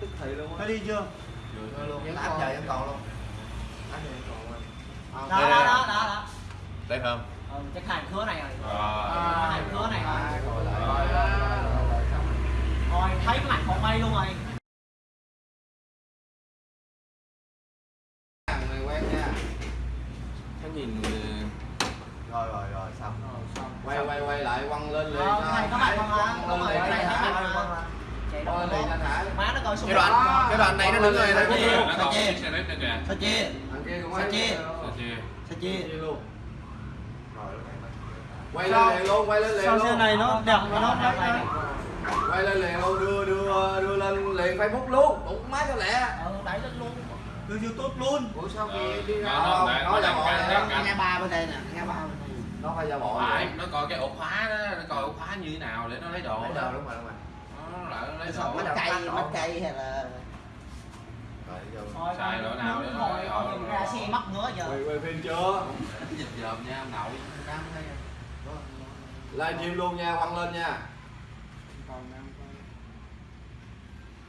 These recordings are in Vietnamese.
tức thị luôn á đi chưa? Vẫn áp giờ em còn luôn Áp giờ em còn luôn đó đó đó đó đó Đẹp không? ừ, chắc hàng khứa này rồi Hàng khứa này rồi Rồi thấy cái mặt còn mây luôn rồi Thằng này quen nha Cái nhìn Rồi rồi rồi xong Quay quay quay lại quăng lên liền Ờ, này có mặt không hả? Quăng Đúng rồi, cái này thấy mặt lên. Chạy Quăng đâu lên liền anh Hải má nó coi xung cái đoạn cái đoạn này nó đứng rồi Sao nó chia? nó kìa. Chia quay chia? Sao chia sao chia luôn Quay lên liền luôn, quay lên liền Sao luôn. xe này nó đẹp mà nó. Quay lên liền luôn, đưa đưa đưa lên liền Facebook luôn. Đụng má cho lẹ. Ừ đẩy lên luôn. Từ YouTube luôn. Ủa sao Ờ, kia đi ra nó- nó- nó- Nó nó đó. căng. nghe ba bên đây nè nghe ba bên Nó phải giả bộ phải nó coi cái ổ khóa đó nó coi ổ khóa như thế nào để nó lấy đồ Lấy đồ đúng rồi đúng rồi. Nó lại nó lấy Sao đồ mắt cây mắt cây hay là thôi Xài lỗ nào để hồi ra xe mất nữa giờ. Quay quay phim chưa? dịch dòm nha ông nội. Livestream luôn nha, quăng lên nha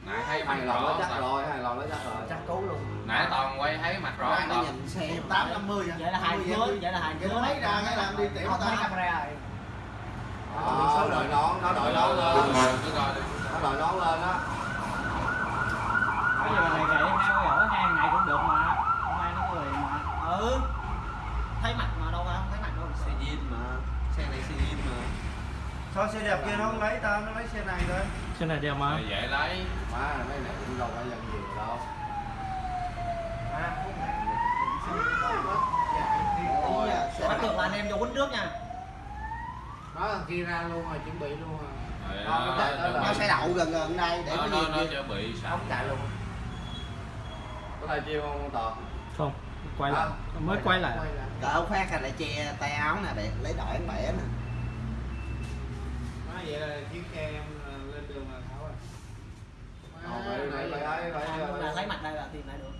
nãy thấy mặt nó rõ chắc toàn- rồi, hai lần nó chắc rồi. Chắc cứu luôn. Nãy toàn quay thấy mặt rõ nó toàn nhìn xe tám năm mươi vậy. Là hai khứa vậy. là hai khứa lấy ra cái làm đi tiểu ta. camera rồi. Đó, đội nón, nó đội nón lên. Nó đội nón lên á. Bây giờ này kệ heo ở hang này cũng được mà. Hôm nay nó cười mà. Ừ. Thấy mặt mà đâu ra không? Thấy mặt đâu? Xe zin mà. Xe này xe zin mà. Sao xe đẹp kia nó không lấy tao, nó lấy xe này thôi Xe này đẹp mà rồi dễ lấy. Má mấy này cũng đâu phải dân nhiều đâu. Ôi, bắt được là anh em vô quýnh trước nha. Đó thằng kia ra luôn rồi chuẩn bị luôn rồi. Rồi Không, nó- nó sẽ đậu gần gần đây để nó có nó gì nó chuẩn bị sẵn. Không chạy luôn. Có thay chiêu không Tò? Không, quay lại. Mới quay lại. Cỡ phát là lại che tay áo nè để lấy đội bẻ nè. Nói vậy là chiếc em Không, thấy mặt đây là tìm lại được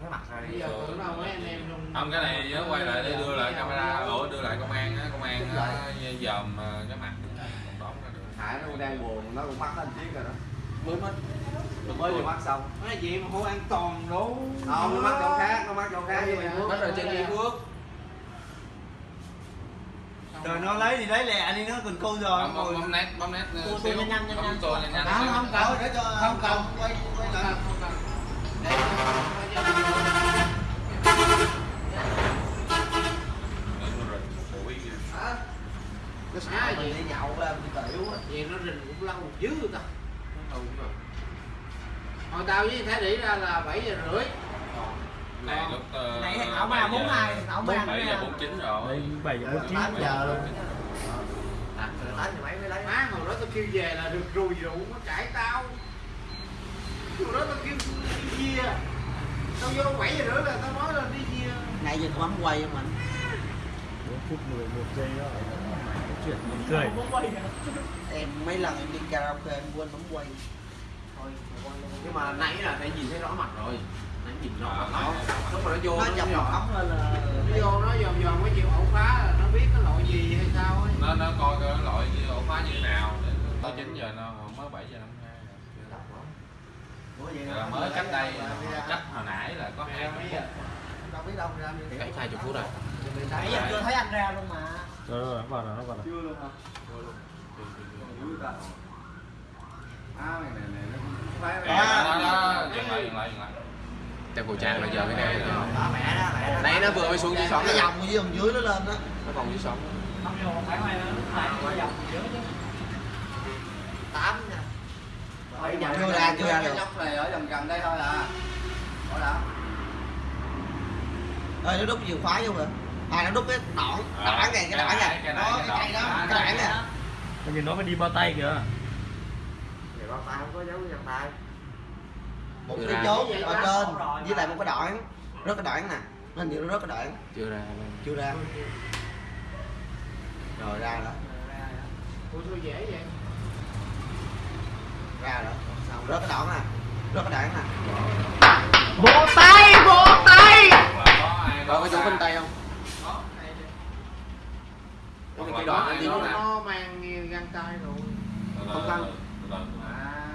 Cái mặt này bây giờ đâu mấy anh em trong không cái này nhớ quay lại để đưa lại camera. Ổ đưa lại công an á công an á dòm ờ, cái mặt. Còn đón ra được Hải nó cũng đang buồn, nó cũng mắc lên chiếc rồi đó. Mới mất. Mới vừa mắc xong. Nói gì mà hô an toàn đủ Không, nó mắc chỗ khác, nó mắc chỗ khác. Với mình bắt rồi trên Duy Phước Rồi nó lấy thì lấy lẹ đi nó còn câu giờ. Bấm nét bấm nét xíu. tua nhanh nhanh, nhanh nhanh. nhanh không không cần. Để cho không cần. quay quay lại. Cần. Để cái sao mình đi nhậu đi tiểu vậy nó rình cũng lâu dữ ta. Hồi tao với thái đỉ ra là 7 giờ rưỡi này lúc này thằng bảy bốn giờ- hai thằng ổng ra bảy giờ bốn chín rồi. Đây 7 giờ 49 tám giờ luôn. À, rồi tới thì mấy mới lấy? Má hồi đó tao kêu về là được rùi rượu nó cãi tao. Hồi đó tao kêu đi chia tao vô 7 giờ rưỡi là tao nói là đi chia nãy giờ bấm quay không anh 4 phút 11 giây đó. Chuyện buồn cười. em mấy lần em đi karaoke em quên bấm quay. Thôi Nhưng mà nãy là phải nhìn thấy rõ mặt rồi Nãy nhìn mặt Ờ, nó Lúc mà nó vô nó nó chọc nhỏ. một ống lên là nó vô nó dòm dòm cái chịu ổ khóa là nó biết cái loại gì hay sao ấy. Nó nó coi cái loại ổ khóa như thế nào tới chín giờ nó mới bảy giờ năm hai. Là mới cách đây cách hồi nãy là có hai phút. đâu biết đâu ra cách hai chục phút rồi. Nãy giờ chưa thấy anh ra luôn mà. Rồi rồi, nó vào rồi, nó vào rồi Chưa luôn. Hả? À này này này nó phải đó đó dừng lại dừng lại dừng lại đeo khẩu trang là giờ cái này nãy nó vừa mới xuống dưới sóng. Cái dòng dưới dòng dưới nó lên đó. Nó còn dưới sóng. Này dòng tám nha chưa ra chưa ra cái được. này ở gần gần đây thôi à. Có đã ơi nó đút chìa khóa vô rồi. À nó đút cái đoạn đoạn này cái đoạn này cái đó cái cây đó cái đoạn này vì nó phải đi bao tay kìa. Thì bao tay không có dấu chân tay một Chưa cái ra. chốt ở trên với lại một cái đoạn rất cái đoạn nè. Nó nhiều nó rất cái đoạn. Chưa ra. Chưa ra. Rồi ra đó ủa sao dễ vậy? Ra rồi. Xong rớt cái đoạn nè. Rớt cái đoạn nè. Bên tay không? có này hoặc cái đoạn này thì nó nó nè nó mang găng tay rồi Không căng.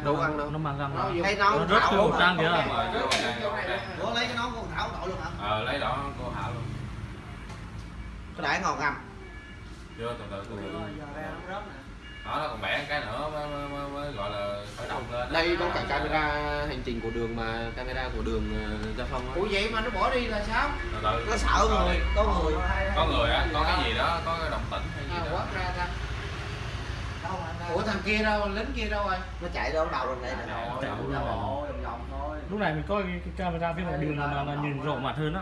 đâu có ăn đâu nó mang răng Nó nó dùng- Cái nón Nó rớt Thảo cái khẩu không? trang kìa. Cái trang. ủa lấy cái nón của thảo đội luôn hả? Ờ lấy đó cô hảo luôn. Có đãi ngon không? chưa từ từ từ từ. Giờ ra nó rớt nè. Đó nó còn bẻ cái nữa mới, mới, mới, mới gọi là khởi động lên Đây có cả camera hành trình của đường mà camera của đường ờ, giao thông á. ủa vậy mà nó bỏ đi là sao? Từ từ Nó sợ Rồi người, có người. có người á. Có cái gì đó? Có cái động tĩnh hay à, gì đó quát ra ta đâu mà ủa thằng kia đâu lính kia đâu rồi? Nó chạy đâu đầu lên đây nè. Rồi, Chạy vòng thôi. Lúc này mình có cái, cái camera phía ngoài đường mà là nhìn rõ mặt hơn á.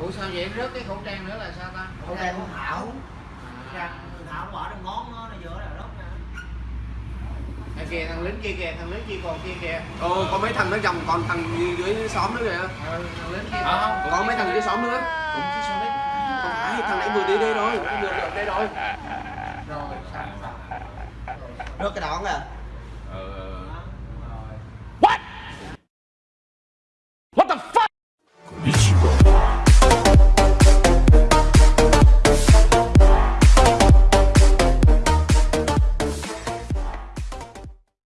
Ủa sao vậy? Rớt cái khẩu trang nữa là sao ta? Khẩu trang của thảo. À, Trang. Thảo nó bỏ trong ngón nó nó giữa là rớt nè à, kìa thằng lính kia kìa thằng lính kia còn kia kìa. Ồ, có mấy thằng nó chồng còn thằng dưới, dưới xóm nữa kìa. ừ, thằng lính kia. À, Có mấy thằng dưới xóm nữa. cũng chỉ sao đấy? Không phải, thằng nãy vừa đi đây rồi, nó vừa được đây rồi rồi Rớt cái đón à.